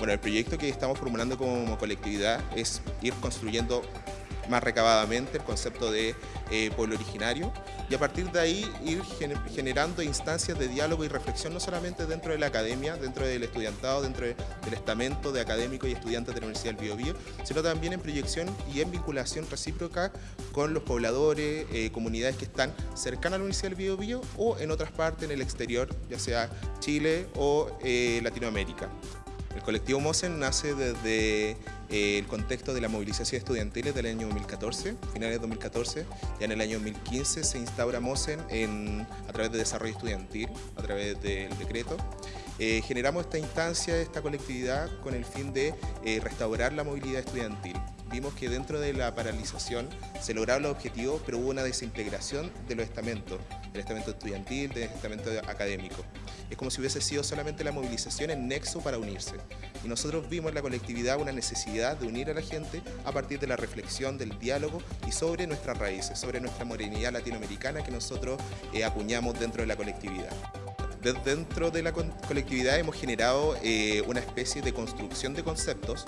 Bueno, el proyecto que estamos formulando como colectividad es ir construyendo más recabadamente el concepto de eh, pueblo originario y a partir de ahí ir generando instancias de diálogo y reflexión no solamente dentro de la academia, dentro del estudiantado, dentro del estamento de académicos y estudiantes de la Universidad del Biobío, sino también en proyección y en vinculación recíproca con los pobladores, eh, comunidades que están cercanas a la Universidad del Biobío o en otras partes en el exterior, ya sea Chile o eh, Latinoamérica. El colectivo MOSEN nace desde eh, el contexto de la movilización estudiantil del año 2014, finales de 2014. Ya en el año 2015 se instaura MOSEN a través de desarrollo estudiantil, a través del decreto. Eh, generamos esta instancia, esta colectividad, con el fin de eh, restaurar la movilidad estudiantil vimos que dentro de la paralización se lograron los objetivos, pero hubo una desintegración de los estamentos, del estamento estudiantil, del estamento académico. Es como si hubiese sido solamente la movilización en nexo para unirse. Y nosotros vimos en la colectividad una necesidad de unir a la gente a partir de la reflexión, del diálogo y sobre nuestras raíces, sobre nuestra morenidad latinoamericana que nosotros eh, acuñamos dentro de la colectividad dentro de la colectividad hemos generado eh, una especie de construcción de conceptos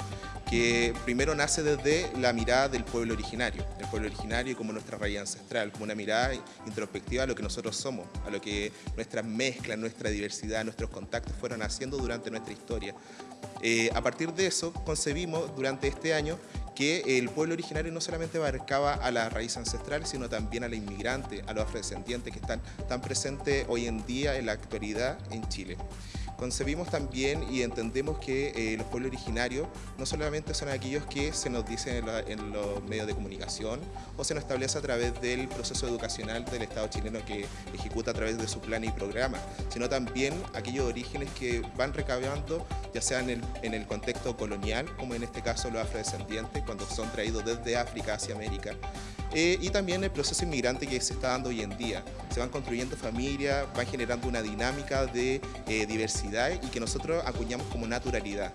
que primero nace desde la mirada del pueblo originario, el pueblo originario como nuestra raíz ancestral, como una mirada introspectiva a lo que nosotros somos, a lo que nuestras mezclas, nuestra diversidad, nuestros contactos fueron haciendo durante nuestra historia. Eh, a partir de eso concebimos durante este año que el pueblo originario no solamente abarcaba a la raíz ancestral, sino también a la inmigrante, a los afrodescendientes que están tan presentes hoy en día en la actualidad en Chile. Concebimos también y entendemos que eh, los pueblos originarios no solamente son aquellos que se nos dicen en, los medios de comunicación o se nos establece a través del proceso educacional del Estado chileno que ejecuta a través de su plan y programa, sino también aquellos orígenes que van recabando ya sea en el, en el contexto colonial, como en este caso los afrodescendientes, cuando son traídos desde África hacia América, eh, y también el proceso inmigrante que se está dando hoy en día. Se van construyendo familias, van generando una dinámica de eh, diversidad y que nosotros acuñamos como naturalidad.